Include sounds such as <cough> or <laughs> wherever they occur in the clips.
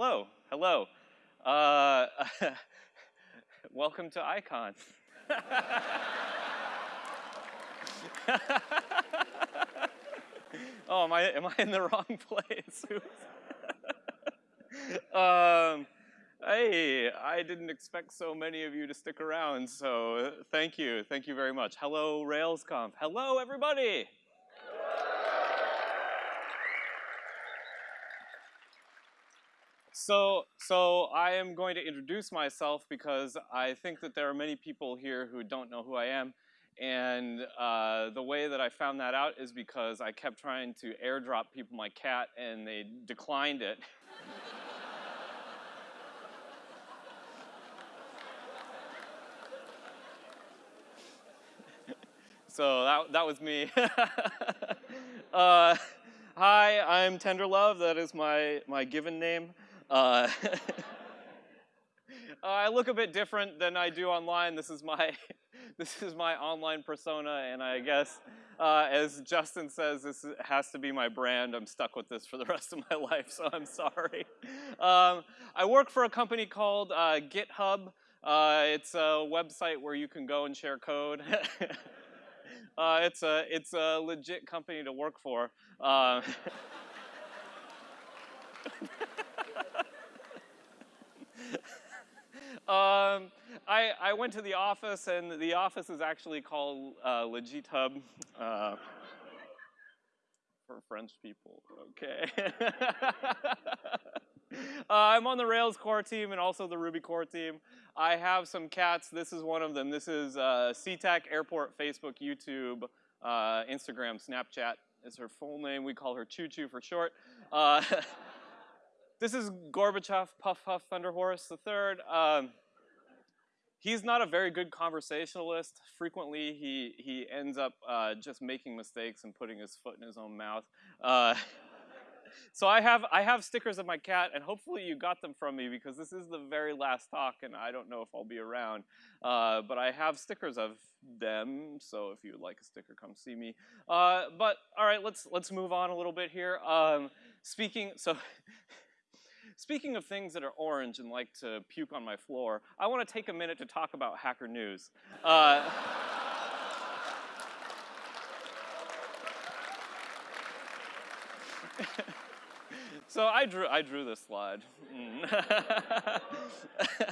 hello, hello. Uh, <laughs> welcome to ICON. <laughs> oh, am I, am I in the wrong place? <laughs> um, hey, I didn't expect so many of you to stick around, so thank you, thank you very much. Hello, RailsConf. Hello, everybody. So, so I am going to introduce myself because I think that there are many people here who don't know who I am. And uh, the way that I found that out is because I kept trying to airdrop people my cat and they declined it. so that, that was me. <laughs> uh, hi, I'm Tenderlove. That is my, my given name. <laughs> Uh, I look a bit different than I do online. This is my <laughs> this is my online persona, and I guess, uh, as Justin says, this has to be my brand. I'm stuck with this for the <laughs> rest of my life, so I'm sorry. Um, I work for a company called uh, GitHub. Uh, it's a website where you can go and share code. Uh, it's a it's a legit company to work for. Um, I, I went to the office, and the office is actually called uh, LegitHub. Uh, for French people, okay. <laughs> uh, I'm on the Rails core team and also the Ruby core team. I have some cats. This is one of them. This is uh, SeaTac, Airport, Facebook, YouTube, uh, Instagram, Snapchat is her full name. We call her Choo Choo for short. Uh, <laughs> this is Gorbachev, Puff Puff Thunderhorse III. Um, he's not a very good conversationalist. Frequently, he, he ends up uh, just making mistakes and putting his foot in his own mouth. Uh, <laughs> so I have, I have stickers of my cat, and hopefully you got them from me because this is the very last talk, and I don't know if I'll be around. Uh, but I have stickers of them, so if you would like a sticker, come see me. Uh, but all right, let's let's move on a little bit here. Um, speaking, so <laughs> Speaking of things that are orange and like to puke on my floor, I want to take a minute to talk about Hacker News. Uh, <laughs> so I drew, I drew this slide. Mm. <laughs>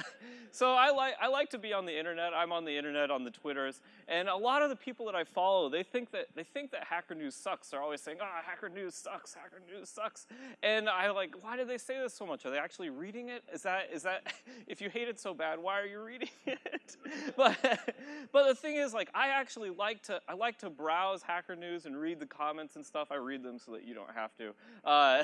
so I like, I like to be on the internet. I'm on the internet, on the Twitters, and a lot of the people that I follow, they think that they think that Hacker News sucks. They're always saying, "Ah, oh, Hacker News sucks. Hacker News sucks." And I like, why do they say this so much? Are they actually reading it? Is that is that <laughs> if you hate it so bad, why are you reading <laughs> it? but but the thing is, like, I actually like to I like to browse Hacker News and read the comments and stuff. I read them so that you don't have to. Uh,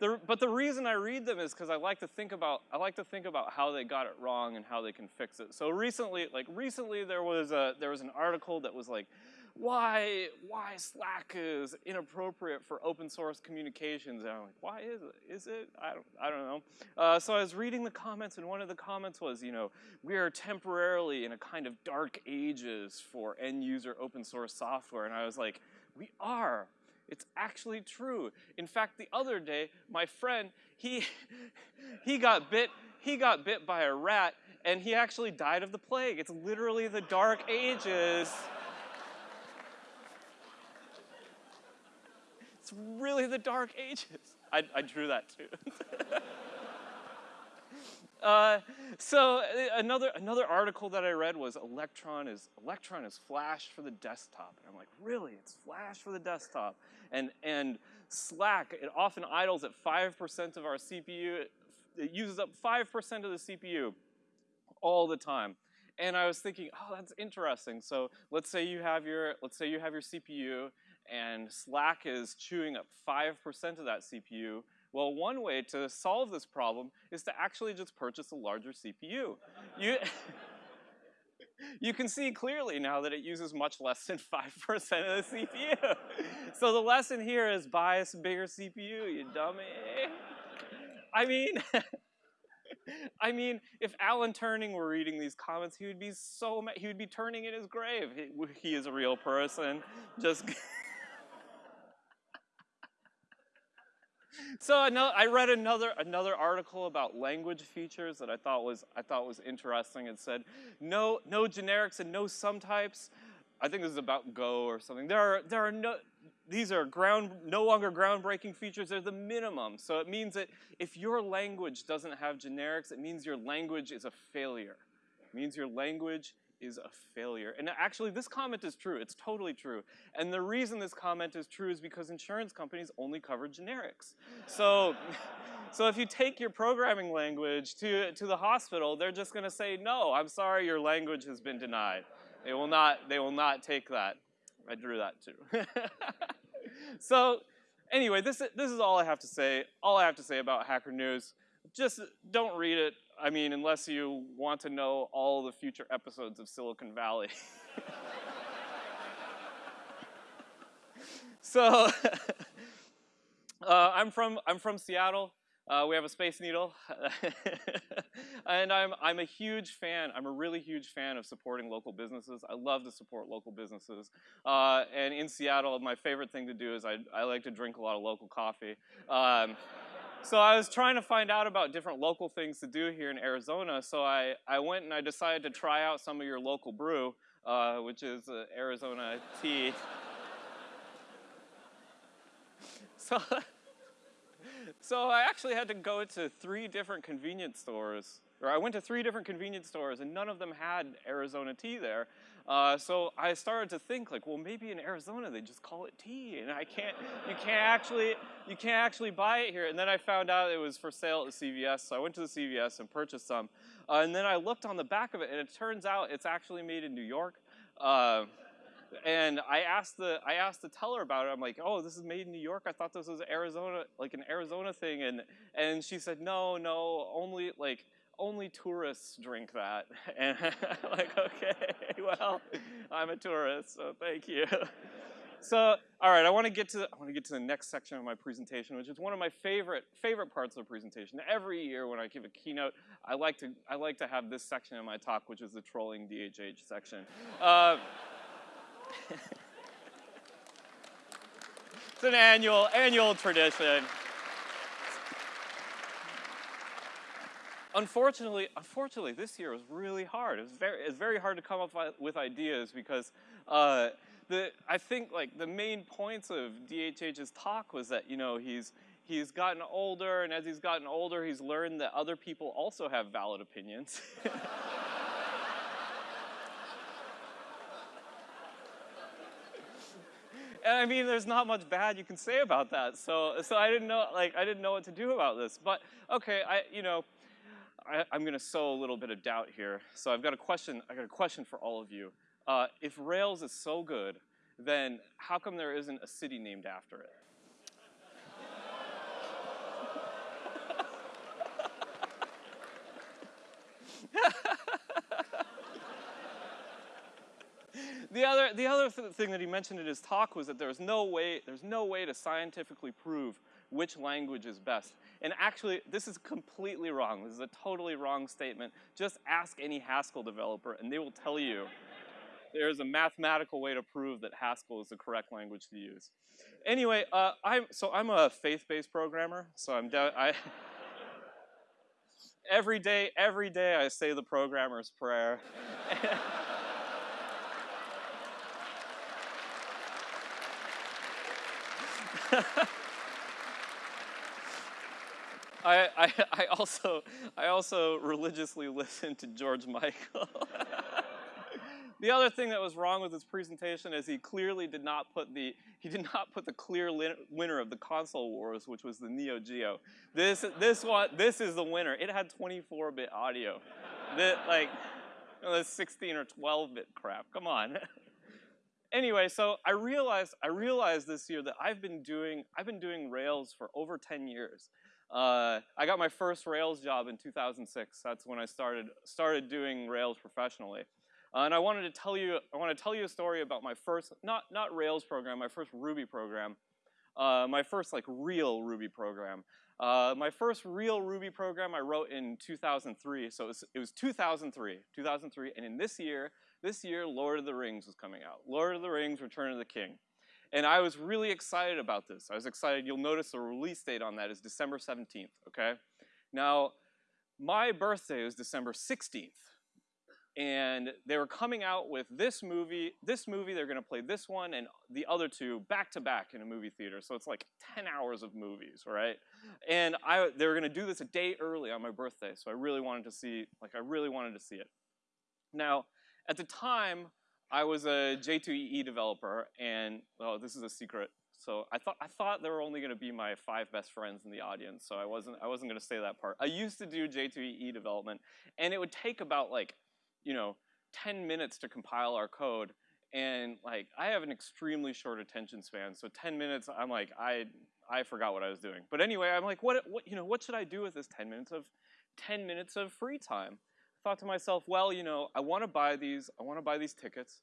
the, but the reason I read them is because I like to think about I like to think about how they got it wrong and how they can fix it. So recently, like recently, there was a there was an article that was like, why why Slack is inappropriate for open source communications. And I'm like, why is it? Is it? I don't I don't know. Uh, so I was reading the comments, and one of the comments was, you know, we are temporarily in a kind of dark ages for end user open source software, and I was like, we are. It's actually true. In fact, the other day, my friend, he, <laughs> he got bit, he got bit by a rat and he actually died of the plague. It's literally the dark ages. <laughs> It's really the dark ages. I, I drew that too. <laughs> Uh, so uh, another another article that I read was Electron is Electron is Flash for the desktop, and I'm like, really? It's Flash for the desktop, and and Slack it often idles at five percent of our CPU. It uses up five percent of the CPU all the time. And I was thinking, oh, that's interesting. So let's say you have your let's say you have your CPU, and Slack is chewing up five percent of that CPU well, one way to solve this problem is to actually just purchase a larger CPU. You, <laughs> you can see clearly now that it uses much less than 5% of the CPU. so the lesson here is buy a bigger CPU, you dummy. I mean, <laughs> I mean, if Alan Turing were reading these comments, he would be so mad. He would be turning in his grave. He, he is a real person. Just <laughs> so another, I read another another article about language features that I thought was I thought was interesting. It said no no generics and no subtypes. I think this is about Go or something. There are there are no these are ground no longer groundbreaking features. They're the minimum. So it means that if your language doesn't have generics, it means your language is a failure. It means your language is a failure. And actually, this comment is true. It's totally true. And the reason this comment is true is because insurance companies only cover generics. So, <laughs> so if you take your programming language to, to the hospital, they're just going to say, no, I'm sorry, your language has been denied. They will not, they will not take that. I drew that too. <laughs> so anyway, this, this is all I have to say. All I have to say about Hacker News. Just don't read it. I mean, unless you want to know all the future episodes of Silicon Valley. <laughs> so, uh, I'm from I'm from Seattle. Uh, we have a Space Needle, <laughs> and I'm I'm a huge fan. I'm a really huge fan of supporting local businesses. I love to support local businesses. Uh, and in Seattle, my favorite thing to do is I I like to drink a lot of local coffee. Um, so I was trying to find out about different local things to do here in Arizona. So I, I went and I decided to try out some of your local brew, uh, which is uh, Arizona tea. <laughs> so, so I actually had to go to three different convenience stores or I went to three different convenience stores and none of them had Arizona tea there. Uh, so I started to think like, well, maybe in Arizona they just call it tea, and I can't, you can't actually, you can't actually buy it here. And then I found out it was for sale at the CVS, so I went to the CVS and purchased some. Uh, and then I looked on the back of it, and it turns out it's actually made in New York. Uh, and I asked the I asked the teller about it. I'm like, oh, this is made in New York. I thought this was Arizona, like an Arizona thing. And and she said, no, no, only like only tourists drink that. <laughs> And I'm <laughs> like, okay, well, I'm a tourist, so thank you. <laughs> So, all right, I want to get to I want to get to the next section of my presentation, which is one of my favorite favorite parts of the presentation. Every year when I give a keynote, I like to I like to have this section in my talk, which is the trolling DHH section. Uh, it's an annual annual tradition. Unfortunately, unfortunately, this year was really hard. It was very, it's very hard to come up with ideas because uh, the, I think like the main points of DHH's talk was that, you know, he's, he's gotten older and as he's gotten older, he's learned that other people also have valid opinions. <laughs> and I mean, there's not much bad you can say about that. So, so I didn't know, like, I didn't know what to do about this. But okay, I, you know, I, am going to sow a little bit of doubt here. So I've got a question. I got a question for all of you. Uh, if Rails is so good, then how come there isn't a city named after it? the other, the other th thing that he mentioned in his talk was that there's no way, there's no way to scientifically prove which language is best. And actually, this is completely wrong. This is a totally wrong statement. Just ask any Haskell developer and they will tell you <laughs> there's a mathematical way to prove that Haskell is the correct language to use. Anyway, uh, I'm, so I'm a faith-based programmer, so I'm, I, <laughs> every day, every day I say the programmer's prayer. <laughs> I, I, I, also, I also religiously <laughs> listened to George Michael. <laughs> the other thing that was wrong with his presentation is he clearly did not put the, he did not put the clear winner of the console wars, which was the Neo Geo. This, this one, this is the winner. It had 24-bit audio. <laughs> the, like, you know, 16 or 12-bit crap, come on. anyway, so I realized, I realized this year that I've been doing, I've been doing Rails for over 10 years. Uh, I got my first Rails job in 2006. That's when I started started doing Rails professionally. Uh, and I wanted to tell you I want to tell you a story about my first not not Rails program, my first Ruby program, uh, my first like real Ruby program. Uh, my first real Ruby program I wrote in 2003. So it was, it was 2003, 2003, and in this year, this year, Lord of the Rings was coming out. Lord of the Rings: Return of the King. And I was really excited about this. I was excited. You'll notice the release date on that is December 17th, okay? Now, my birthday is December 16th. And they were coming out with this movie, this movie, they're gonna play this one and the other two back to back in a movie theater. So it's like 10 hours of movies, right? And I, they were gonna do this a day early on my birthday. So I really wanted to see, like I really wanted to see it. Now, at the time, I was a J2EE developer and, oh, this is a secret. So I thought I thought there were only going to be my five best friends in the audience, so I wasn't I wasn't going to say that part. I used to do J2EE development, and it would take about like, you know, 10 minutes to compile our code, and like I have an extremely short attention span, so 10 minutes I'm like I I forgot what I was doing. But anyway, I'm like what what you know what should I do with this 10 minutes of 10 minutes of free time? Thought to myself, well, you know, I want to buy these I want to buy these tickets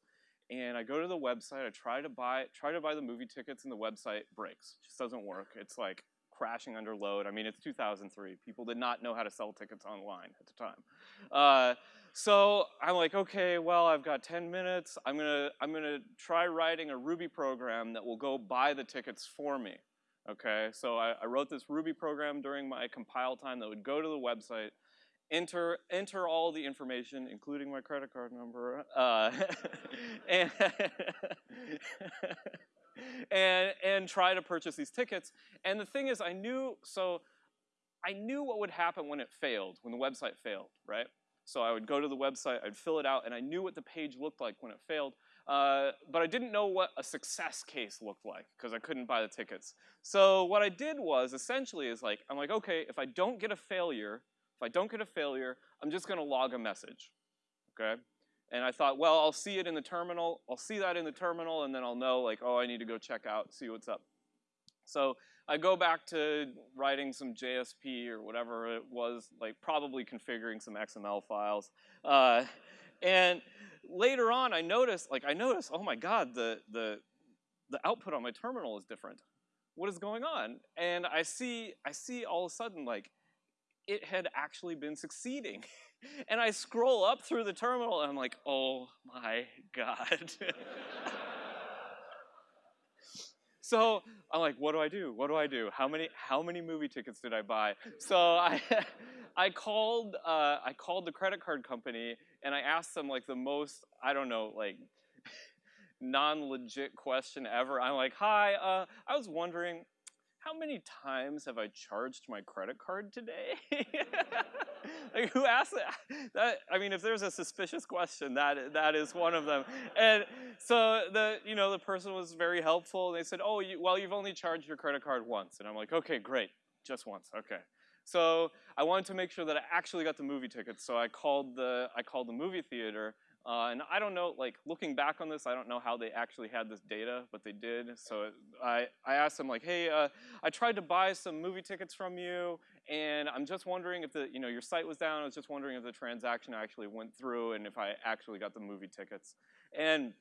and I go to the website, I try to buy try to buy the movie tickets and the website breaks. It just doesn't work. It's like crashing under load. I mean, it's 2003. People did not know how to sell tickets online at the time. Uh, so I'm like, okay, well, I've got 10 minutes. I'm gonna I'm gonna try writing a Ruby program that will go buy the tickets for me. Okay, so I, I wrote this Ruby program during my compile time that would go to the website, enter enter all the information, including my credit card number, uh, <laughs> and, <laughs> and and try to purchase these tickets. And the thing is, I knew so I knew what would happen when it failed, when the website failed, right? So I would go to the website, I'd fill it out, and I knew what the page looked like when it failed. Uh, but I didn't know what a success case looked like because I couldn't buy the tickets. So what I did was essentially is like, I'm like, okay, if I don't get a failure, if I don't get a failure, I'm just gonna log a message, okay? And I thought, well, I'll see it in the terminal, I'll see that in the terminal, and then I'll know like, oh, I need to go check out, see what's up. So I go back to writing some JSP or whatever it was, like probably configuring some XML files. Uh, and later on, I noticed, like I noticed, oh my God, the, the, the output on my terminal is different. What is going on? And I see, I see all of a sudden like, it had actually been succeeding. <laughs> and I scroll up through the terminal and I'm like, oh my God. <laughs> so I'm like, what do I do? What do I do? How many, how many movie tickets did I buy? So I, <laughs> I called, uh, I called the credit card company and I asked them like the most, I don't know, like non-legit question ever. I'm like, hi, uh, I was wondering, how many times have I charged my credit card today? <laughs> like who asked that? that? I mean, if there's a suspicious question, that that is one of them. And so the you know the person was very helpful. They said, oh, you, well, you've only charged your credit card once, and I'm like, okay, great, just once, okay. So I wanted to make sure that I actually got the movie tickets. So I called the I called the movie theater uh, and I don't know, like looking back on this, I don't know how they actually had this data, but they did. So I, I asked them like, hey, uh, I tried to buy some movie tickets from you, and I'm just wondering if the, you know, your site was down. I was just wondering if the transaction actually went through and if I actually got the movie tickets. And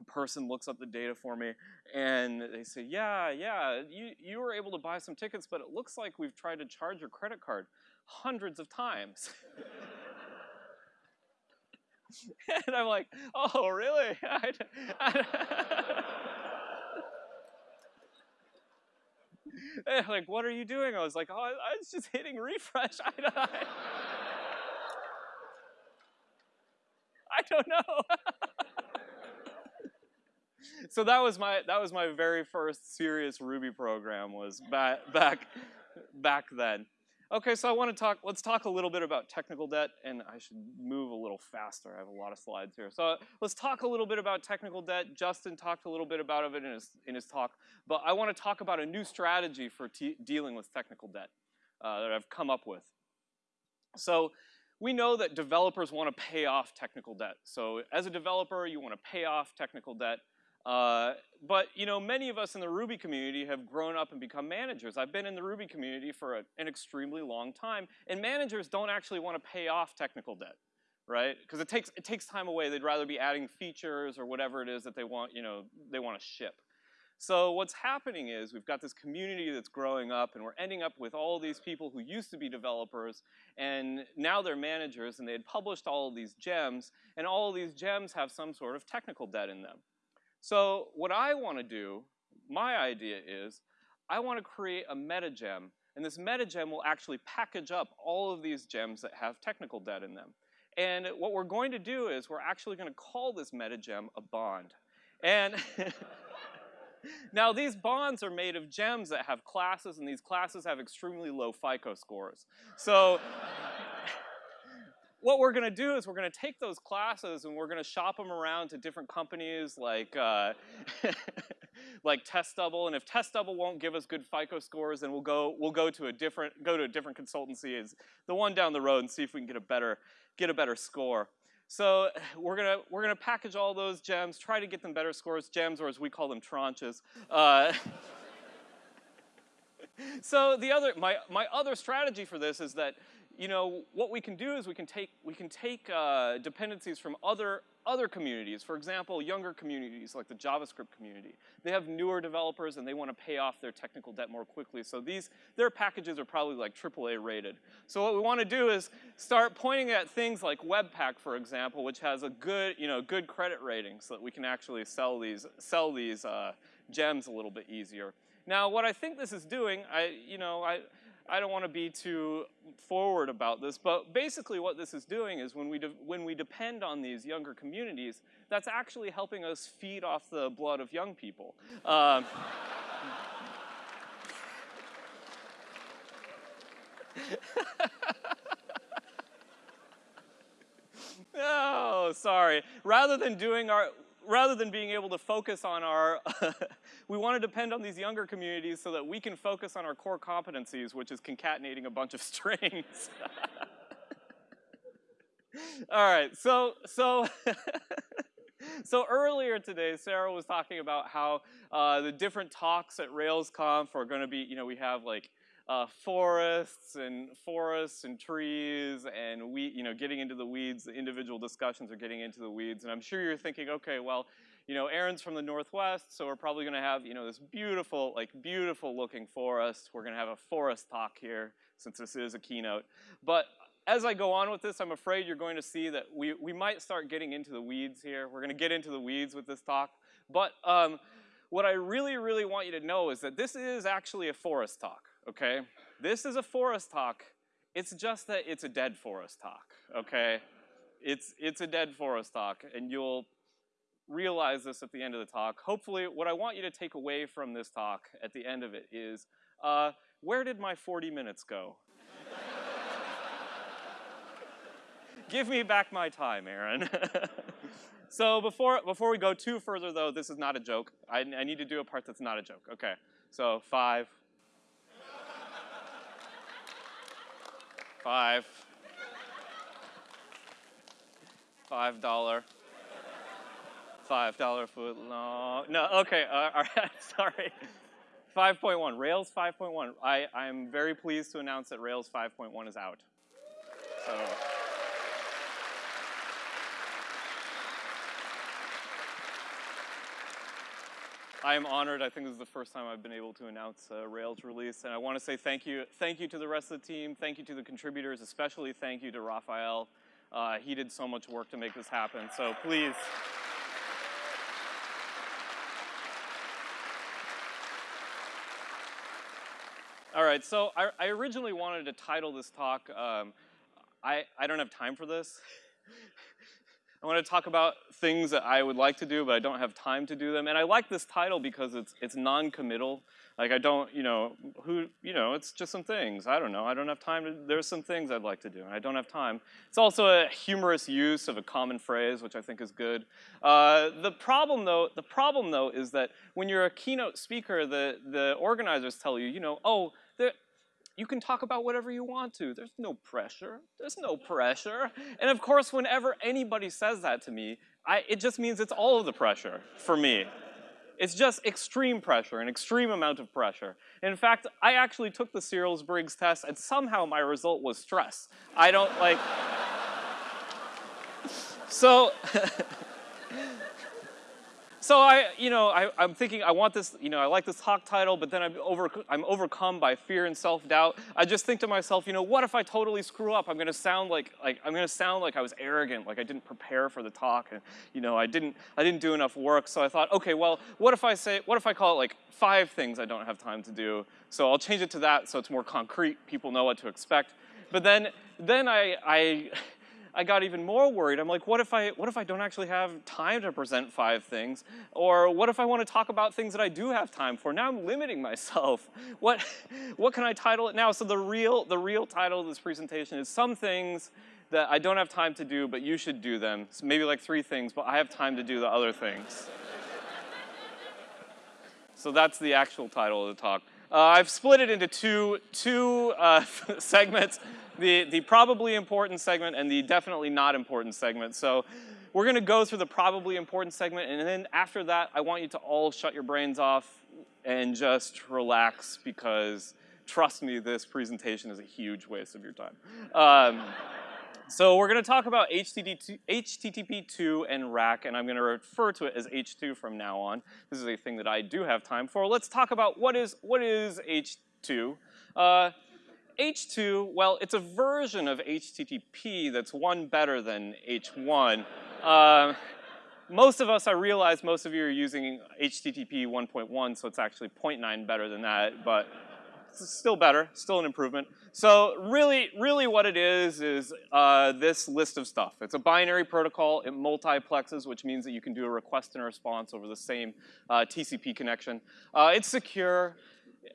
a person looks up the data for me and they say, yeah, yeah, you, you were able to buy some tickets, but it looks like we've tried to charge your credit card hundreds of times. <laughs> <laughs> and I'm like, oh, really? <laughs> i <laughs> like, what are you doing? I was like, oh, I, I was just hitting refresh. I, I, I don't know. so that was my that was my very first serious Ruby program was back back back then. Okay, so I want to talk, let's talk a little bit about technical debt, and I should move a little faster. I have a lot of slides here. So let's talk a little bit about technical debt. Justin talked a little bit about it in his, in his talk, but I want to talk about a new strategy for dealing with technical debt uh, that I've come up with. So we know that developers want to pay off technical debt. So as a developer, you want to pay off technical debt. Uh, but you know, many of us in the Ruby community have grown up and become managers. I've been in the Ruby community for a, an extremely long time, and managers don't actually want to pay off technical debt, right? Because it takes it takes time away. They'd rather be adding features or whatever it is that they want, you know, they want to ship. So what's happening is we've got this community that's growing up and we're ending up with all these people who used to be developers and now they're managers and they had published all of these gems and all of these gems have some sort of technical debt in them. So what I want to do, my idea is, I want to create a meta gem, and this meta gem will actually package up all of these gems that have technical debt in them. And what we're going to do is we're actually going to call this meta gem a bond. And <laughs> now these bonds are made of gems that have classes, and these classes have extremely low FICO scores. So what we're gonna do is we're gonna take those classes and we're gonna shop them around to different companies like uh, <laughs> like TestDouble, and if TestDouble won't give us good FICO scores, then we'll go we'll go to a different go to a different consultancy, is the one down the road, and see if we can get a better get a better score. So <sighs> we're gonna we're gonna package all those gems, try to get them better scores, gems, or as we call them, tranches. Uh, <laughs> so the other my my other strategy for this is that you know, what we can do is we can take, we can take uh, dependencies from other, other communities. For example, younger communities like the JavaScript community. They have newer developers and they want to pay off their technical debt more quickly. So these, their packages are probably like AAA rated. So what we want to do is start pointing at things like Webpack, for example, which has a good, you know, good credit rating so that we can actually sell these, sell these uh, gems a little bit easier. Now, what I think this is doing, I, you know, I, I don't want to be too forward about this, but basically what this is doing is when we, when we depend on these younger communities, that's actually helping us feed off the blood of young people. Um, <laughs> oh, sorry. Rather than doing our, rather than being able to focus on our, <laughs> we want to depend on these younger communities so that we can focus on our core competencies, which is concatenating a bunch of <laughs> strings. <laughs> All right, so, so, so earlier today, Sarah was talking about how uh, the different talks at RailsConf are going to be, you know, we have like uh, forests and forests and trees and we, you know, getting into the weeds, the individual discussions are getting into the weeds. And I'm sure you're thinking, okay, well, you know, Aaron's from the Northwest, so we're probably gonna have, you know, this beautiful, like beautiful looking forest. We're gonna have a forest talk here since this is a keynote. But as I go on with this, I'm afraid you're going to see that we, we might start getting into the weeds here. We're gonna get into the weeds with this talk. But um, what I really, really want you to know is that this is actually a forest talk okay? This is a forest talk. It's just that it's a dead forest talk, okay? It's, it's a dead forest talk, and you'll realize this at the end of the talk. Hopefully, what I want you to take away from this talk at the end of it is, uh, where did my 40 minutes go? <laughs> Give me back my time, Aaron. <laughs> so before, before we go too further, though, this is not a joke. I, I need to do a part that's not a joke. Okay, so five, Five. Five dollar. Five dollar foot long. No, okay, uh, all right, <laughs> sorry. 5.1, Rails 5.1. I, I'm very pleased to announce that Rails 5.1 is out. So. I am honored. I think this is the first time I've been able to announce a Rails release, and I want to say thank you, thank you to the rest of the team, thank you to the contributors, especially thank you to Rafael. Uh, he did so much work to make this happen, so please. All right, so I, I, originally wanted to title this talk, um, I, I don't have time for this. I want to talk about things that I would like to do, but I don't have time to do them. And I like this title because it's it's non-committal. Like I don't, you know, who, you know, it's just some things. I don't know. I don't have time to. There's some things I'd like to do, and I don't have time. It's also a humorous use of a common phrase, which I think is good. Uh, the problem, though, the problem though, is that when you're a keynote speaker, the the organizers tell you, you know, oh, you can talk about whatever you want to. There's no pressure. There's no pressure. And of course, whenever anybody says that to me, I, it just means it's all of the pressure for me. It's just extreme pressure, an extreme amount of pressure. In fact, I actually took the Searles-Briggs test and somehow my result was stress. I don't like, <laughs> so, <laughs> so I, you know, I, I'm thinking I want this, you know, I like this talk title, but then I'm, over, I'm overcome by fear and self-doubt. I just think to myself, you know, what if I totally screw up? I'm going to sound like, like, I'm to sound like I was arrogant, like I didn't prepare for the talk, and you know, I didn't, I didn't do enough work. So I thought, okay, well, what if I say, what if I call it like five things I don't have time to do? So I'll change it to that, so it's more concrete. People know what to expect. But then, then I, I I got even more worried. I'm like, what if I, what if I don't actually have time to present five things? Or what if I want to talk about things that I do have time for? Now I'm limiting myself. <laughs> What, what can I title it now? So the real, the real title of this presentation is some things that I don't have time to do, but you should do them. So maybe like three things, but I have time to do the other things. <laughs> so that's the actual title of the talk. Uh, I've split it into two, two uh, <laughs> segments, the, the probably important segment and the definitely not important segment. So we're gonna go through the probably important segment and then after that, I want you to all shut your brains off and just relax because trust me, this presentation is a huge waste of your time. Um, so we're going to talk about HTTP2 and rack, and I'm going to refer to it as H2 from now on. This is a thing that I do have time for. Let's talk about what is, what is H2. Uh, H2, well, it's a version of HTTP that's one better than H1. Uh, most of us, I realize most of you are using HTTP 1.1, so it's actually 0.9 better than that, but still better, still an improvement. So really, really what it is, is uh, this list of stuff. It's a binary protocol, it multiplexes, which means that you can do a request and a response over the same uh, TCP connection. Uh, it's secure,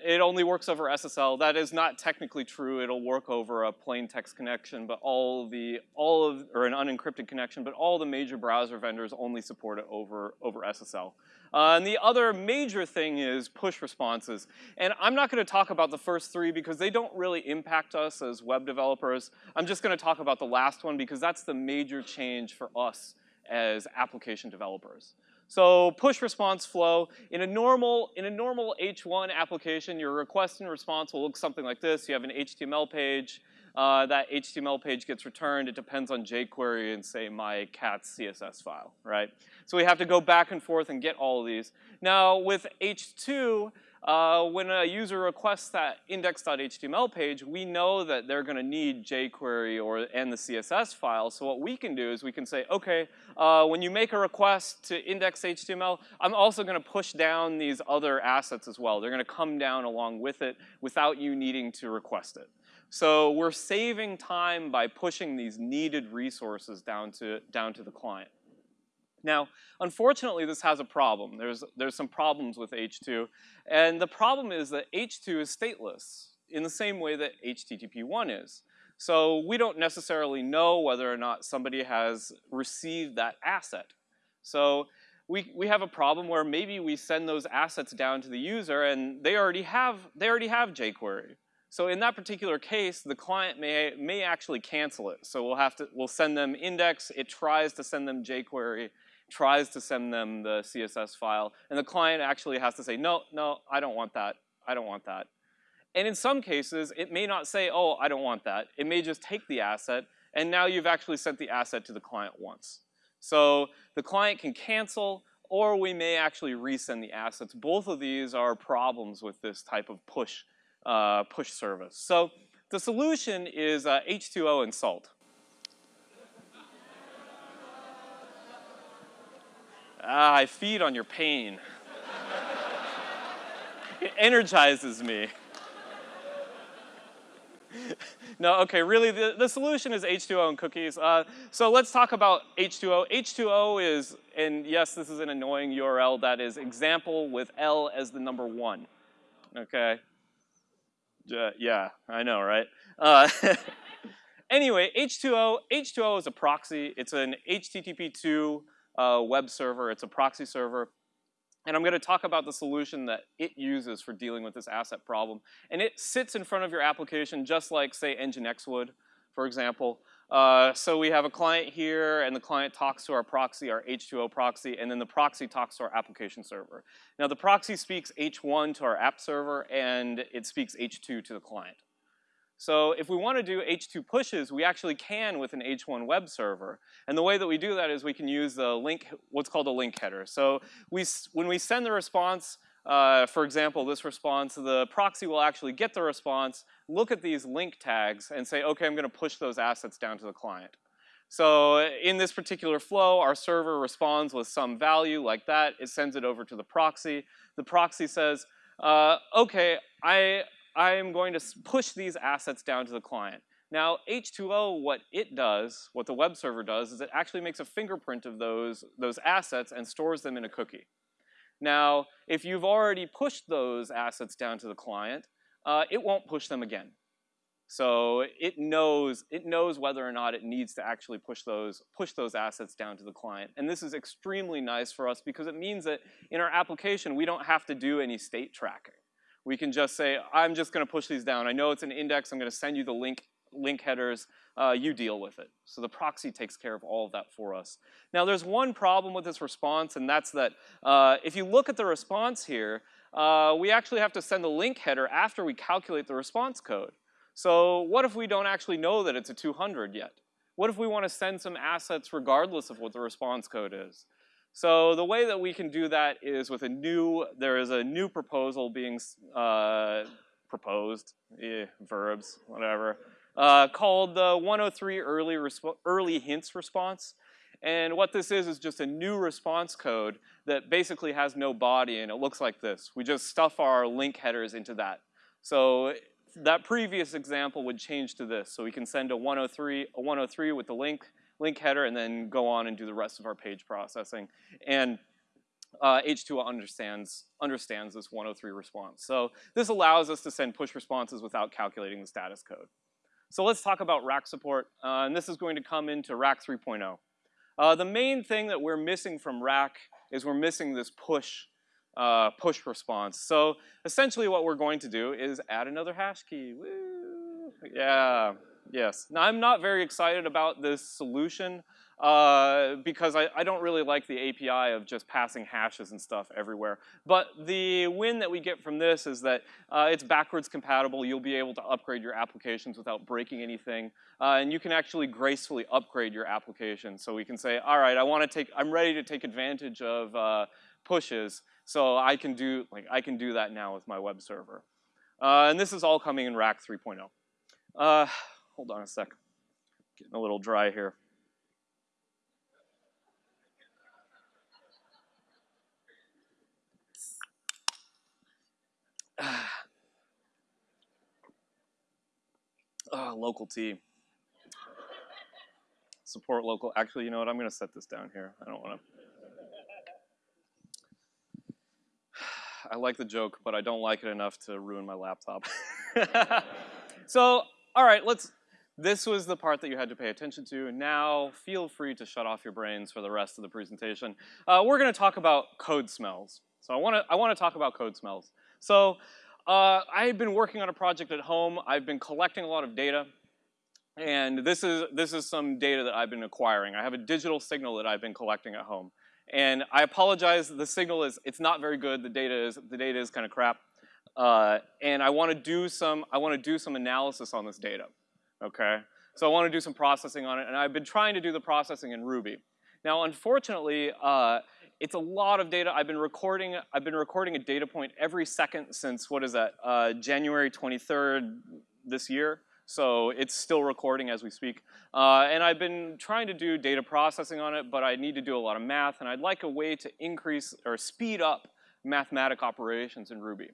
it only works over SSL. That is not technically true. It'll work over a plain text connection, but all the, all of, or an unencrypted connection, but all the major browser vendors only support it over, over SSL. Uh, and the other major thing is push responses. And I'm not gonna talk about the first three because they don't really impact us as web developers. I'm just gonna talk about the last one because that's the major change for us as application developers. So push response flow, in a normal, in a normal H1 application, your request and response will look something like this. You have an HTML page, uh, that HTML page gets returned. It depends on jQuery and say my cat's CSS file, right? So we have to go back and forth and get all of these. Now with H2, uh, when a user requests that index.html page, we know that they're going to need jQuery or and the CSS file. So what we can do is we can say, okay, uh, when you make a request to index.html, I'm also going to push down these other assets as well. They're going to come down along with it without you needing to request it. So we're saving time by pushing these needed resources down to, down to the client. Now, unfortunately, this has a problem. There's, there's some problems with H2, and the problem is that H2 is stateless in the same way that HTTP1 is. So we don't necessarily know whether or not somebody has received that asset. So we, we have a problem where maybe we send those assets down to the user and they already have, they already have jQuery. So in that particular case, the client may, may actually cancel it. So we'll have to, we'll send them index, it tries to send them jQuery, tries to send them the CSS file, and the client actually has to say, no, no, I don't want that, I don't want that. And in some cases, it may not say, oh, I don't want that. It may just take the asset, and now you've actually sent the asset to the client once. So the client can cancel, or we may actually resend the assets. Both of these are problems with this type of push uh, push service. So the solution is uh, H2O and salt. ah, I feed on your pain. it energizes me. no, okay, really, the, the solution is H2O and cookies. Uh, so let's talk about H2O. H2O is, and yes, this is an annoying URL, that is example with L as the number one, okay? Uh, yeah, I know, right? Uh, <laughs> anyway, H2O, H2O is a proxy. It's an HTTP2 uh, web server. It's a proxy server. And I'm going to talk about the solution that it uses for dealing with this asset problem. And it sits in front of your application just like, say, Nginx would, for example. Uh, so we have a client here, and the client talks to our proxy, our H2O proxy, and then the proxy talks to our application server. Now the proxy speaks H1 to our app server, and it speaks H2 to the client. So if we want to do H2 pushes, we actually can with an H1 web server. And the way that we do that is we can use the link, what's called a link header. So we, when we send the response, uh, for example, this response, the proxy will actually get the response, look at these link tags, and say, okay, I'm going to push those assets down to the client. So in this particular flow, our server responds with some value like that. It sends it over to the proxy. The proxy says, uh, okay, I, I am going to push these assets down to the client. Now, H2O, what it does, what the web server does, is it actually makes a fingerprint of those, those assets and stores them in a cookie. Now, if you've already pushed those assets down to the client, uh, it won't push them again. So it knows, it knows whether or not it needs to actually push those, push those assets down to the client. And this is extremely nice for us because it means that in our application, we don't have to do any state tracking. We can just say, I'm just gonna push these down. I know it's an index, I'm gonna send you the link, link headers, uh, you deal with it. So the proxy takes care of all of that for us. Now there's one problem with this response, and that's that uh, if you look at the response here, uh, we actually have to send the link header after we calculate the response code. So what if we don't actually know that it's a 200 yet? What if we want to send some assets regardless of what the response code is? So the way that we can do that is with a new, there is a new proposal being uh, proposed, eh, verbs, whatever, uh, called the 103 early, early hints response. And what this is is just a new response code that basically has no body and it looks like this. We just stuff our link headers into that. So that previous example would change to this. So we can send a 103, a 103 with the link, link header and then go on and do the rest of our page processing. And uh, H2 understands, understands this 103 response. So this allows us to send push responses without calculating the status code. So let's talk about rack support, uh, and this is going to come into rack 3.0. Uh, the main thing that we're missing from rack is we're missing this push uh, push response. So essentially what we're going to do is add another hash key. Woo! Yeah, yes. Now I'm not very excited about this solution uh, because I, I, don't really like the API of just passing hashes and stuff everywhere. But the win that we get from this is that uh, it's backwards compatible. You'll be able to upgrade your applications without breaking anything. Uh, and you can actually gracefully upgrade your application. So we can say, all right, I want to take, I'm ready to take advantage of uh, pushes. So I can do, like, I can do that now with my web server. Uh, and this is all coming in Rack 3.0. Uh, hold on a sec. Getting a little dry here. Uh, local tea. Support local. Actually, you know what? I'm going to set this down here. I don't want to. <sighs> I like the joke, but I don't like it enough to ruin my laptop. <laughs> so, all right, let's, this was the part that you had to pay attention to. Now, feel free to shut off your brains for the rest of the presentation. Uh, we're gonna talk about code smells. So I wanna, I wanna talk about code smells. So, uh, I've been working on a project at home. I've been collecting a lot of data. And this is, this is some data that I've been acquiring. I have a digital signal that I've been collecting at home. And I apologize, the signal is, it's not very good, the data is, the data is kind of crap. Uh, and I wanna do some, I wanna do some analysis on this data, okay? So I wanna do some processing on it, and I've been trying to do the processing in Ruby. Now, unfortunately, uh, it's a lot of data. I've been recording, I've been recording a data point every second since, what is that, uh, January 23rd this year. So it's still recording as we speak. Uh, and I've been trying to do data processing on it, but I need to do a lot of math, and I'd like a way to increase or speed up mathematic operations in Ruby.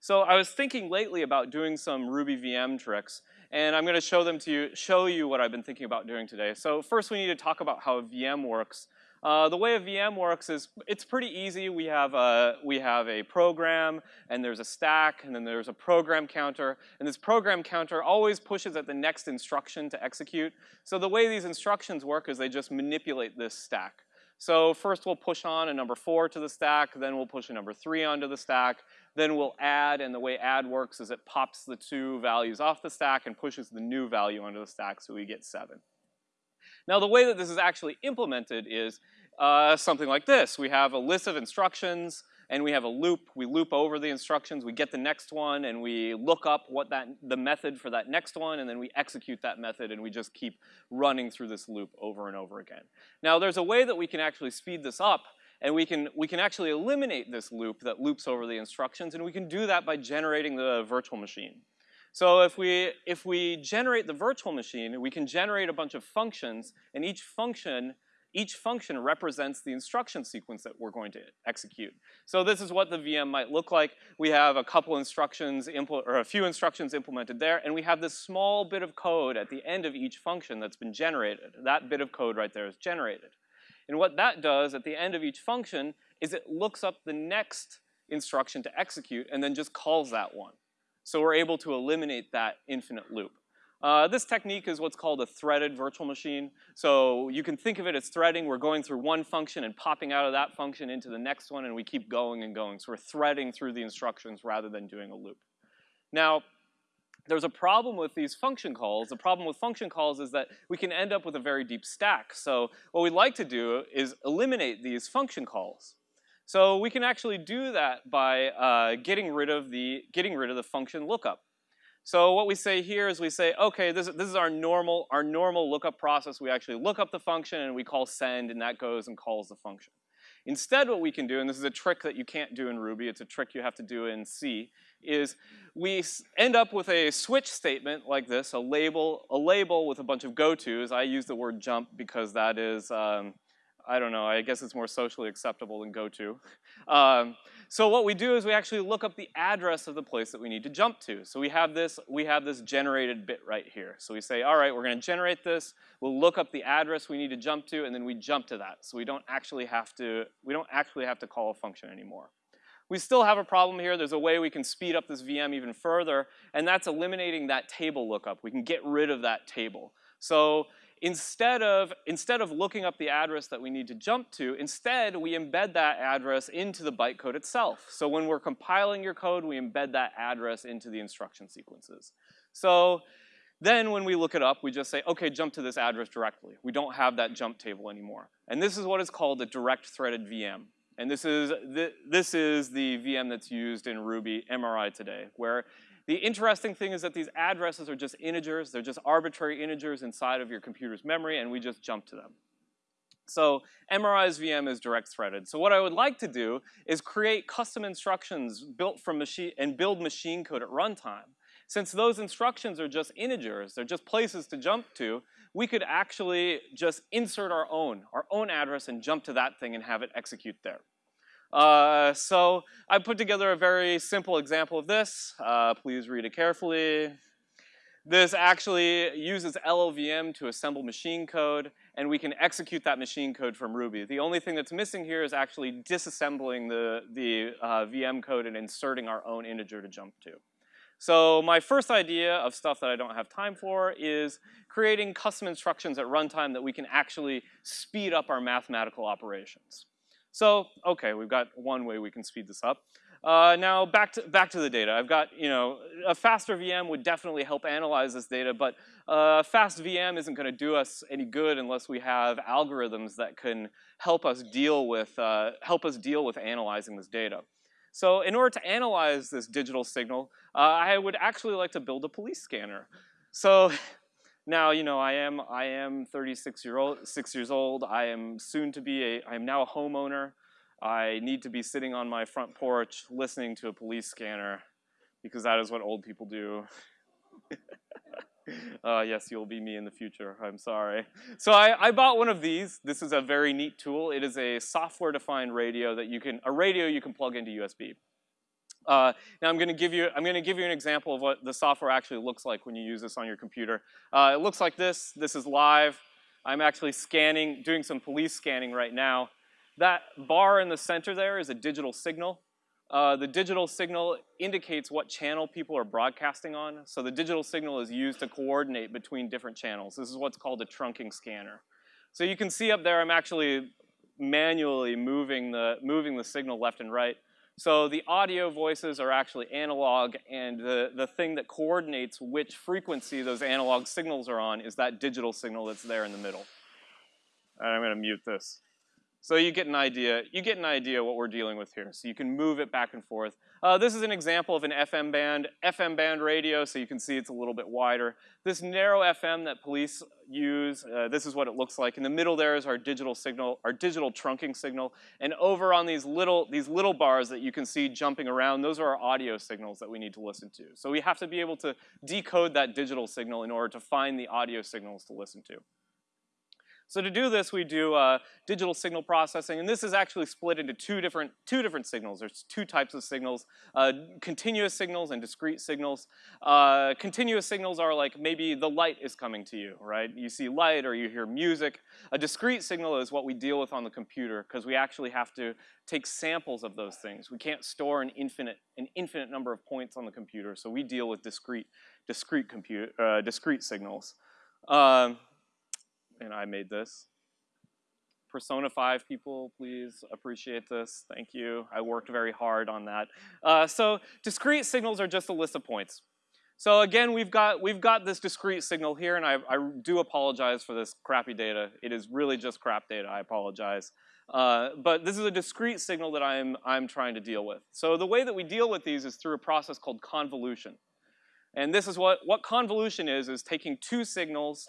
So I was thinking lately about doing some Ruby VM tricks, and I'm gonna show them to you, show you what I've been thinking about doing today. So first we need to talk about how a VM works. Uh, the way a VM works is it's pretty easy. We have, a, we have a program, and there's a stack, and then there's a program counter, and this program counter always pushes at the next instruction to execute. So the way these instructions work is they just manipulate this stack. So first we'll push on a number four to the stack, then we'll push a number three onto the stack, then we'll add, and the way add works is it pops the two values off the stack and pushes the new value onto the stack so we get seven. Now the way that this is actually implemented is uh, something like this. We have a list of instructions and we have a loop. We loop over the instructions, we get the next one, and we look up what that the method for that next one, and then we execute that method, and we just keep running through this loop over and over again. Now, there's a way that we can actually speed this up, and we can, we can actually eliminate this loop that loops over the instructions, and we can do that by generating the virtual machine. So if we, if we generate the virtual machine, we can generate a bunch of functions, and each function each function represents the instruction sequence that we're going to execute. So this is what the VM might look like. We have a couple instructions, or a few instructions implemented there, and we have this small bit of code at the end of each function that's been generated. That bit of code right there is generated. And what that does at the end of each function is it looks up the next instruction to execute and then just calls that one. So we're able to eliminate that infinite loop. Uh, this technique is what's called a threaded virtual machine. So you can think of it as threading. We're going through one function and popping out of that function into the next one, and we keep going and going. So we're threading through the instructions rather than doing a loop. Now, there's a problem with these function calls. The problem with function calls is that we can end up with a very deep stack. So what we'd like to do is eliminate these function calls. So we can actually do that by uh, getting rid of the getting rid of the function lookup. So what we say here is we say, okay, this, this is our normal, our normal lookup process. We actually look up the function and we call send and that goes and calls the function. Instead what we can do, and this is a trick that you can't do in Ruby, it's a trick you have to do in C, is we end up with a switch statement like this, a label, a label with a bunch of go-tos. I use the word jump because that is, um, I don't know, I guess it's more socially acceptable than go-to. Um, so what we do is we actually look up the address of the place that we need to jump to. So we have this, we have this generated bit right here. So we say, all right, we're gonna generate this, we'll look up the address we need to jump to, and then we jump to that. So we don't actually have to, we don't actually have to call a function anymore. We still have a problem here. There's a way we can speed up this VM even further, and that's eliminating that table lookup. We can get rid of that table. So instead of, instead of looking up the address that we need to jump to, instead we embed that address into the bytecode itself. So when we're compiling your code, we embed that address into the instruction sequences. So then when we look it up, we just say, okay, jump to this address directly. We don't have that jump table anymore. And this is what is called a direct threaded VM. And this is, the, this is the VM that's used in Ruby MRI today, where the interesting thing is that these addresses are just integers. They're just arbitrary integers inside of your computer's memory, and we just jump to them. So MRI's VM is direct threaded. So what I would like to do is create custom instructions built from machine and build machine code at runtime. Since those instructions are just integers, they're just places to jump to, we could actually just insert our own, our own address and jump to that thing and have it execute there. Uh, so I put together a very simple example of this. Uh, please read it carefully. This actually uses LLVM to assemble machine code, and we can execute that machine code from Ruby. The only thing that's missing here is actually disassembling the, the uh, VM code and inserting our own integer to jump to. So my first idea of stuff that I don't have time for is creating custom instructions at runtime that we can actually speed up our mathematical operations. So, okay, we've got one way we can speed this up. Uh, now back to, back to the data. I've got, you know, a faster VM would definitely help analyze this data, but uh, fast VM isn't gonna do us any good unless we have algorithms that can help us deal with, uh, help us deal with analyzing this data. So in order to analyze this digital signal, uh, I would actually like to build a police scanner. So <laughs> now, you know, I am, I am 36 year old, six years old. I am soon to be a, I am now a homeowner. I need to be sitting on my front porch listening to a police scanner because that is what old people do. <laughs> uh, yes, you'll be me in the future. I'm sorry. So I, I bought one of these. This is a very neat tool. It is a software-defined radio that you can, a radio you can plug into USB. Uh, now I'm going to give you I'm going to give you an example of what the software actually looks like when you use this on your computer. Uh, it looks like this. This is live. I'm actually scanning, doing some police scanning right now. That bar in the center there is a digital signal. Uh, the digital signal indicates what channel people are broadcasting on. So the digital signal is used to coordinate between different channels. This is what's called a trunking scanner. So you can see up there I'm actually manually moving the, moving the signal left and right. So the audio voices are actually analog, and the, the thing that coordinates which frequency those analog signals are on is that digital signal that's there in the middle. And I'm gonna mute this. So you get an idea, you get an idea what we're dealing with here. So you can move it back and forth. Uh, this is an example of an FM band, FM band radio, so you can see it's a little bit wider. This narrow FM that police use, uh, this is what it looks like. In the middle there is our digital signal, our digital trunking signal. And over on these little, these little bars that you can see jumping around, those are our audio signals that we need to listen to. So we have to be able to decode that digital signal in order to find the audio signals to listen to. So to do this, we do uh, digital signal processing, and this is actually split into two different, two different signals. There's two types of signals, uh, continuous signals and discrete signals. Uh, continuous signals are like maybe the light is coming to you, right? You see light or you hear music. A discrete signal is what we deal with on the computer because we actually have to take samples of those things. We can't store an infinite, an infinite number of points on the computer, so we deal with discrete, discrete, compute, uh, discrete signals. Um, and I made this. Persona 5 people, please appreciate this. Thank you. I worked very hard on that. Uh, so discrete signals are just a list of points. So again, we've got, we've got this discrete signal here, and I, I do apologize for this crappy data. It is really just crap data, I apologize. Uh, but this is a discrete signal that I'm, I'm trying to deal with. So the way that we deal with these is through a process called convolution. And this is what, what convolution is, is taking two signals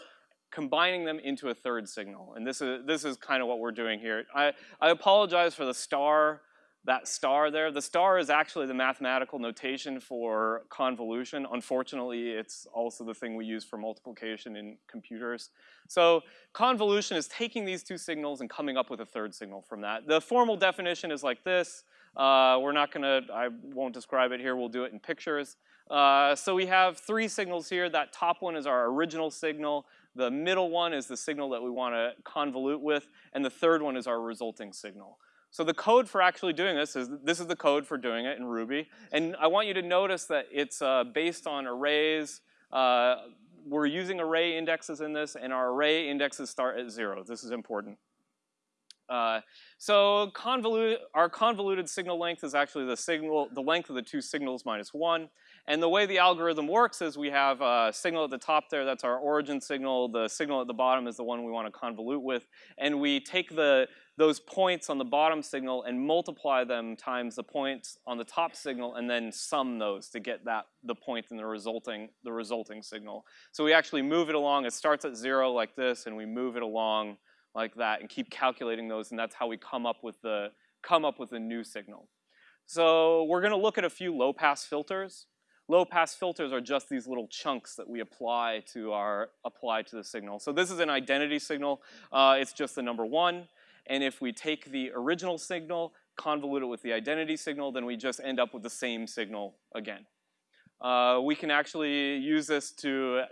combining them into a third signal. And this is, this is kind of what we're doing here. I, I apologize for the star, that star there. The star is actually the mathematical notation for convolution. Unfortunately, it's also the thing we use for multiplication in computers. So convolution is taking these two signals and coming up with a third signal from that. The formal definition is like this. Uh, we're not gonna, I won't describe it here, we'll do it in pictures. Uh, so we have three signals here. That top one is our original signal. The middle one is the signal that we want to convolute with, and the third one is our resulting signal. So the code for actually doing this is, this is the code for doing it in Ruby. And I want you to notice that it's uh, based on arrays. Uh, we're using array indexes in this, and our array indexes start at zero. This is important. Uh, so convolute, our convoluted signal length is actually the signal, the length of the two signals minus one. And the way the algorithm works is we have a signal at the top there, that's our origin signal. The signal at the bottom is the one we want to convolute with. And we take the, those points on the bottom signal and multiply them times the points on the top signal and then sum those to get that the point in the resulting, the resulting signal. So we actually move it along. It starts at zero like this and we move it along like that and keep calculating those and that's how we come up with the, come up with a new signal. So we're gonna look at a few low pass filters. Low pass filters are just these little chunks that we apply to our, apply to the signal. So this is an identity signal, uh, it's just the number one. And if we take the original signal, convolute it with the identity signal, then we just end up with the same signal again. Uh, we can actually use this to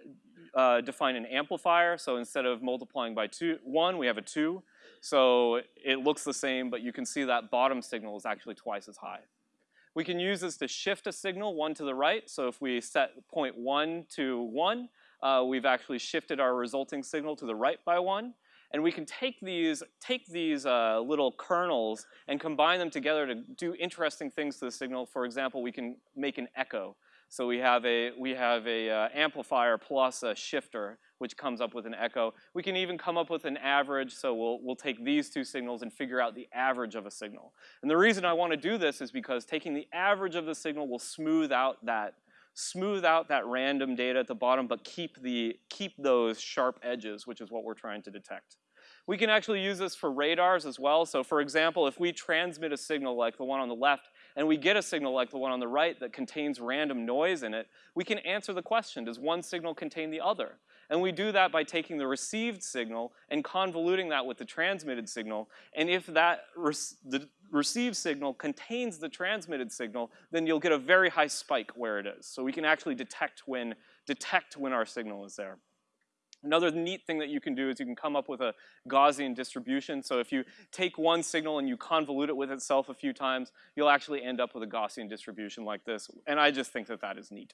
uh, define an amplifier. So instead of multiplying by two, one, we have a two. So it looks the same, but you can see that bottom signal is actually twice as high. We can use this to shift a signal one to the right. So if we set point one to one, uh, we've actually shifted our resulting signal to the right by one. And we can take these, take these uh, little kernels and combine them together to do interesting things to the signal. For example, we can make an echo. So we have a, we have a uh, amplifier plus a shifter, which comes up with an echo. We can even come up with an average, so we'll, we'll take these two signals and figure out the average of a signal. And the reason I want to do this is because taking the average of the signal will smooth out that smooth out that random data at the bottom, but keep, the, keep those sharp edges, which is what we're trying to detect. We can actually use this for radars as well. So for example, if we transmit a signal like the one on the left and we get a signal like the one on the right that contains random noise in it, we can answer the question, does one signal contain the other? And we do that by taking the received signal and convoluting that with the transmitted signal. And if that the received signal contains the transmitted signal, then you'll get a very high spike where it is. So we can actually detect when, detect when our signal is there. Another neat thing that you can do is you can come up with a Gaussian distribution. So if you take one signal and you convolute it with itself a few times, you'll actually end up with a Gaussian distribution like this. And I just think that that is neat.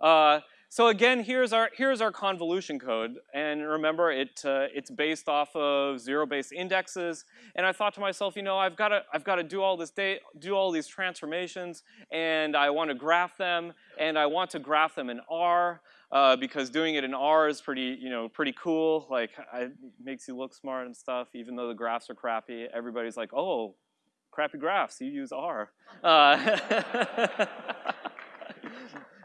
Uh, so again, here's our, here's our convolution code. And remember, it, uh, it's based off of zero-based indexes. And I thought to myself, you know, I've got to, I've got to do all this day, do all these transformations, and I want to graph them, and I want to graph them in R. uh, because doing it in R is pretty, you know, pretty cool. Like, it makes you look smart and stuff, even though the graphs are crappy. Everybody's like, oh, crappy graphs, you use R. Uh, <laughs>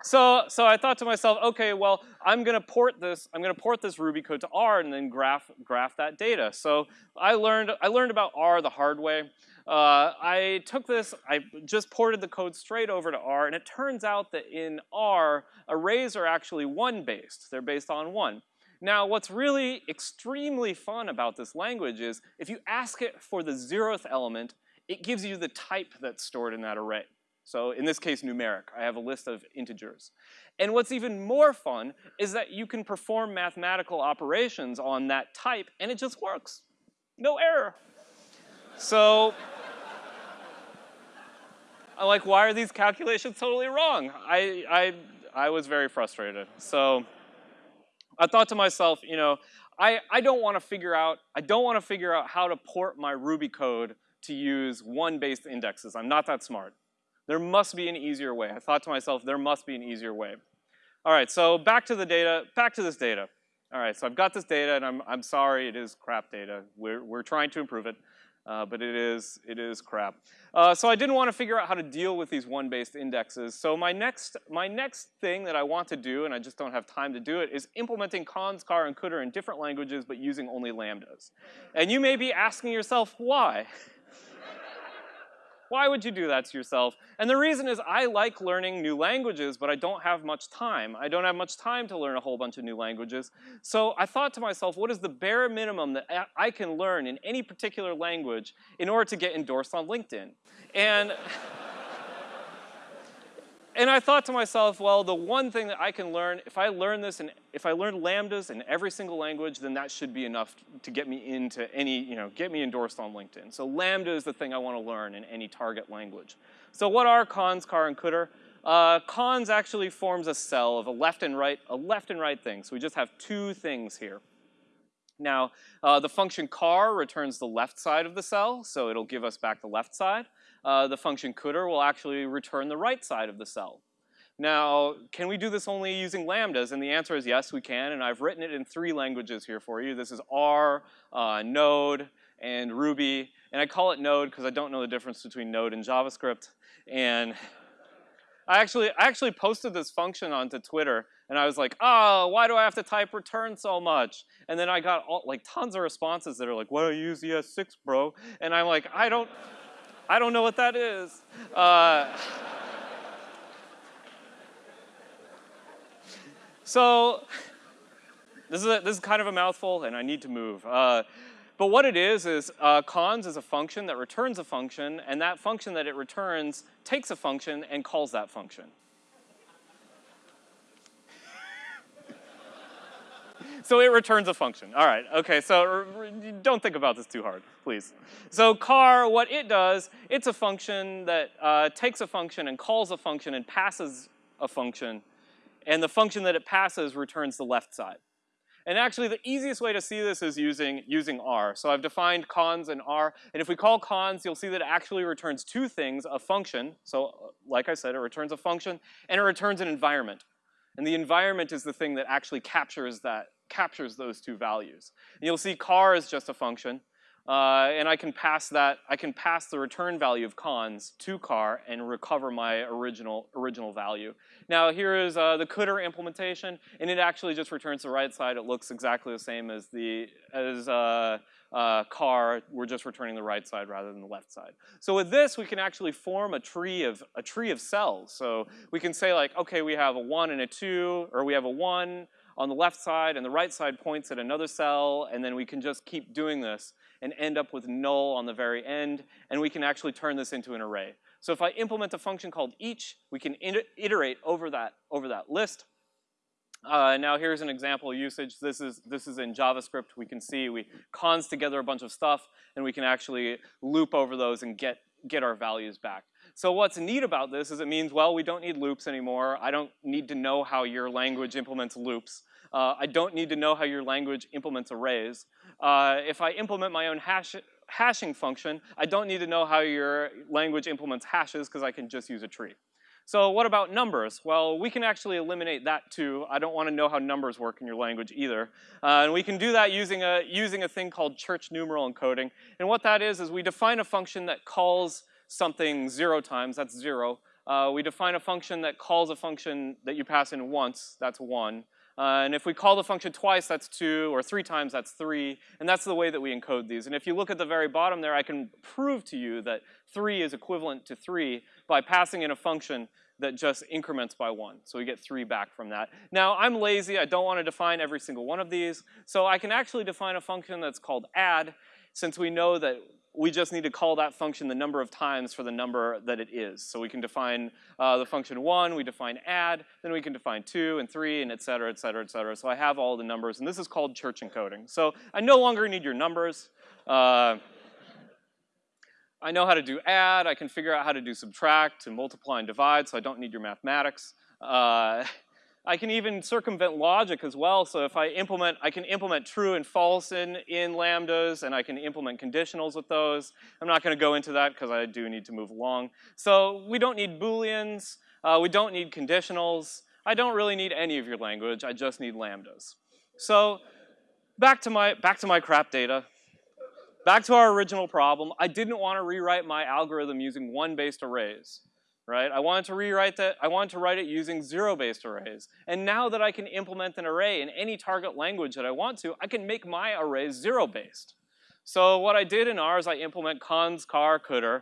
so, so I thought to myself, okay, well, I'm gonna port this, I'm gonna port this Ruby code to R and then graph, graph that data. So I learned, I learned about R the hard way. Uh, I took this, I just ported the code straight over to R, and it turns out that in R, arrays are actually one-based. They're based on one. Now, what's really extremely fun about this language is if you ask it for the zeroth element, it gives you the type that's stored in that array. So in this case, numeric. I have a list of integers. And what's even more fun is that you can perform mathematical operations on that type, and it just works. No error. So <laughs> I'm like, why are these calculations totally wrong? I, I, I was very frustrated. So I thought to myself, you know, I, I don't want to figure out, I don't want to figure out how to port my Ruby code to use one-based indexes. I'm not that smart. There must be an easier way. I thought to myself, there must be an easier way. All right, so back to the data, back to this data. All right, so I've got this data, and I'm, I'm sorry, it is crap data. We're, we're trying to improve it, uh, but it is, it is crap. Uh, so I didn't want to figure out how to deal with these one-based indexes. So my next, my next thing that I want to do, and I just don't have time to do it, is implementing cons, car, and cdr in different languages, but using only lambdas. And you may be asking yourself, why? <laughs> Why would you do that to yourself? And the reason is I like learning new languages, but I don't have much time. I don't have much time to learn a whole bunch of new languages. So I thought to myself, what is the bare minimum that I can learn in any particular language in order to get endorsed on LinkedIn? And <laughs> and I thought to myself, well, the one thing that I can learn, if I learn this and if I learn lambdas in every single language, then that should be enough to get me into any, you know, get me endorsed on LinkedIn. So lambda is the thing I want to learn in any target language. So what are cons, car, and cdr? Uh, cons actually forms a cell of a left and right, a left and right thing. So we just have two things here. Now, uh, the function car returns the left side of the cell, so it'll give us back the left side uh, the function cdr will actually return the right side of the cell. Now, can we do this only using lambdas? And the answer is yes, we can, and I've written it in three languages here for you. This is R, uh, Node, and Ruby. And I call it Node because I don't know the difference between Node and JavaScript. And I actually, I actually posted this function onto Twitter, and I was like, oh, why do I have to type return so much? And then I got all, like tons of responses that are like, why do you use ES6, bro? And I'm like, I don't, I don't know what that is. Uh, so this is, a, this is kind of a mouthful, and I need to move. Uh, but what it is is uh, cons is a function that returns a function, and that function that it returns takes a function and calls that function. So it returns a function. All right, okay, so don't think about this too hard, please. So car, what it does, it's a function that uh, takes a function and calls a function and passes a function, and the function that it passes returns the left side. And actually, the easiest way to see this is using, using R. So I've defined cons and R, and if we call cons, you'll see that it actually returns two things, a function, so like I said, it returns a function, and it returns an environment. And the environment is the thing that actually captures that, captures those two values. And you'll see car is just a function, uh, and I can pass that, I can pass the return value of cons to car and recover my original, original value. Now here is uh, the cdr implementation, and it actually just returns the right side. It looks exactly the same as the, as uh, uh, car, we're just returning the right side rather than the left side. So with this, we can actually form a tree of, a tree of cells. So we can say like, okay, we have a one and a two, or we have a one, on the left side, and the right side points at another cell, and then we can just keep doing this and end up with null on the very end, and we can actually turn this into an array. So if I implement a function called each, we can iterate over that, over that list. Uh, now here's an example usage. This is, this is in JavaScript. We can see we cons together a bunch of stuff, and we can actually loop over those and get, get our values back. So what's neat about this is it means, well, we don't need loops anymore. I don't need to know how your language implements loops. Uh, I don't need to know how your language implements arrays. Uh, if I implement my own hash, hashing function, I don't need to know how your language implements hashes because I can just use a tree. So what about numbers? Well, we can actually eliminate that too. I don't want to know how numbers work in your language either. Uh, and we can do that using a, using a thing called church numeral encoding. And what that is, is we define a function that calls something zero times, that's zero. Uh, we define a function that calls a function that you pass in once, that's one. Uh, and if we call the function twice, that's two, or three times, that's three. And that's the way that we encode these. And if you look at the very bottom there, I can prove to you that three is equivalent to three by passing in a function that just increments by one. So we get three back from that. Now, I'm lazy. I don't want to define every single one of these. So I can actually define a function that's called add, since we know that we just need to call that function the number of times for the number that it is. So we can define uh, the function one, we define add, then we can define two and three and et cetera, et cetera, et cetera. So I have all the numbers, and this is called church encoding. So I no longer need your numbers. Uh, I know how to do add, I can figure out how to do subtract and multiply and divide, so I don't need your mathematics. Uh, I can even circumvent logic as well, so if I implement, I can implement true and false in, in lambdas, and I can implement conditionals with those. I'm not gonna go into that because I do need to move along. So we don't need booleans, uh, we don't need conditionals, I don't really need any of your language, I just need lambdas. So back to my, back to my crap data. Back to our original problem, I didn't want to rewrite my algorithm using one-based arrays, right? I wanted to rewrite that, I wanted to write it using zero-based arrays. And now that I can implement an array in any target language that I want to, I can make my arrays zero-based. So what I did in R is I implement cons, car, cdr.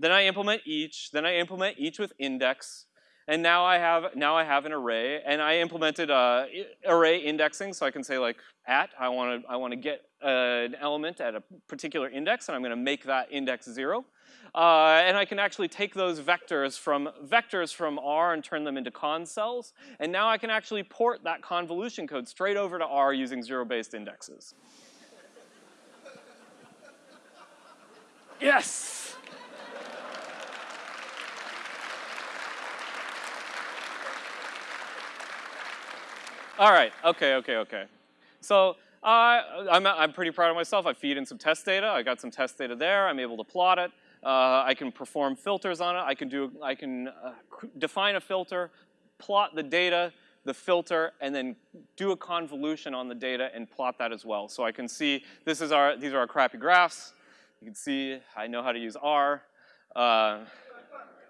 Then I implement each, then I implement each with index, and now I have now I have an array, and I implemented uh, array indexing, so I can say like at I want to I want to get uh, an element at a particular index, and I'm going to make that index zero. Uh, and I can actually take those vectors from vectors from R and turn them into con cells. And now I can actually port that convolution code straight over to R using zero-based indexes. yes. All right, okay, okay, okay. So uh, I'm, I'm pretty proud of myself. I feed in some test data. I got some test data there. I'm able to plot it. Uh, I can perform filters on it. I can do, I can uh, define a filter, plot the data, the filter, and then do a convolution on the data and plot that as well. So I can see, this is our, these are our crappy graphs. You can see I know how to use R. Uh,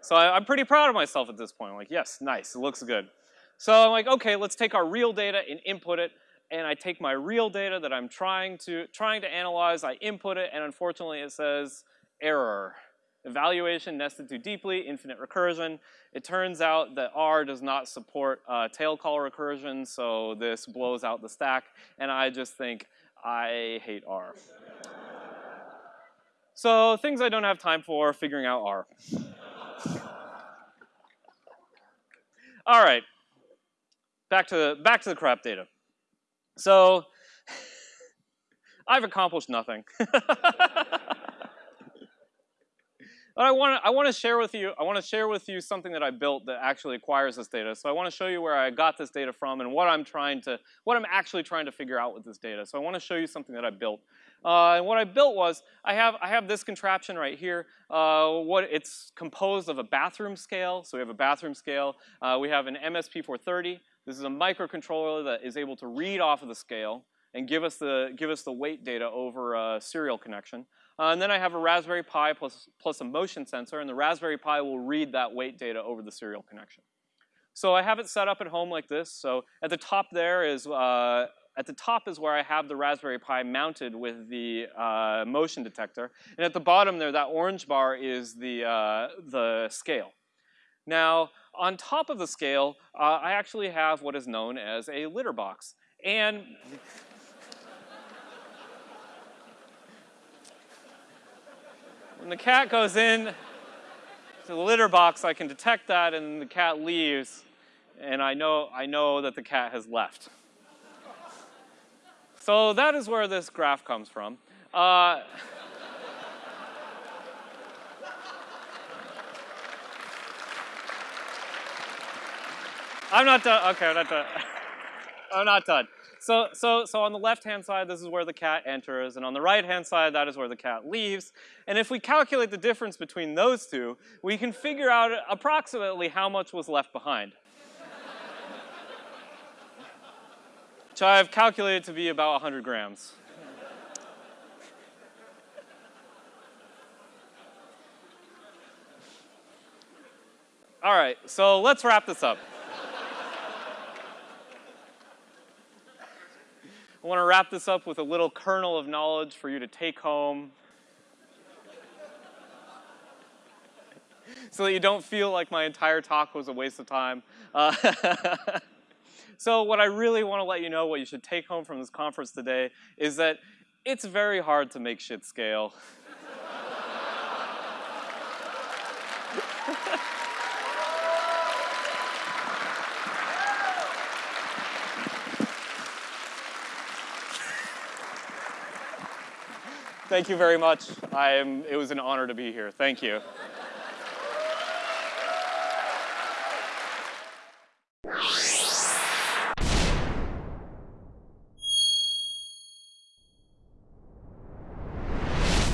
so I, I'm pretty proud of myself at this point. I'm like, yes, nice, it looks good. So I'm like, okay, let's take our real data and input it. And I take my real data that I'm trying to, trying to analyze, I input it, and unfortunately it says error. Evaluation nested too deeply, infinite recursion. It turns out that R does not support uh, tail call recursion, so this blows out the stack, and I just think, I hate R. <laughs> so things I don't have time for, figuring out R. <laughs> All right, back to the, back to the crap data. So <laughs> I've accomplished nothing. But I want to I want to share with you I want to share with you something that I built that actually acquires this data. So I want to show you where I got this data from and what I'm trying to what I'm actually trying to figure out with this data. So I want to show you something that I built. Uh, and what I built was I have I have this contraption right here. Uh, what it's composed of a bathroom scale. So we have a bathroom scale. Uh, we have an MSP430. This is a microcontroller that is able to read off of the scale and give us the give us the weight data over a serial connection. Uh, and then I have a Raspberry Pi plus, plus a motion sensor, and the Raspberry Pi will read that weight data over the serial connection. So I have it set up at home like this. So at the top there is, uh, at the top is where I have the Raspberry Pi mounted with the uh, motion detector. And at the bottom there, that orange bar is the, uh, the scale. Now, on top of the scale, uh, I actually have what is known as a litter box. And When the cat goes in to the litter box, I can detect that and the cat leaves and I know, I know that the cat has left. So that is where this graph comes from. Uh, I'm not done. Okay, I'm not done. <laughs> I'm not done. So, so, so on the left-hand side, this is where the cat enters, and on the right-hand side, that is where the cat leaves. And if we calculate the difference between those two, we can figure out approximately how much was left behind. <laughs> Which I've calculated to be about 100 grams. All right, so let's wrap this up. I want to wrap this up with a little kernel of knowledge for you to take home so that you don't feel like my entire talk was a waste of time. Uh, <laughs> so what I really want to let you know, what you should take home from this conference today, is that it's very hard to make shit scale. <laughs> Thank you very much. I am, it was an honor to be here. Thank you.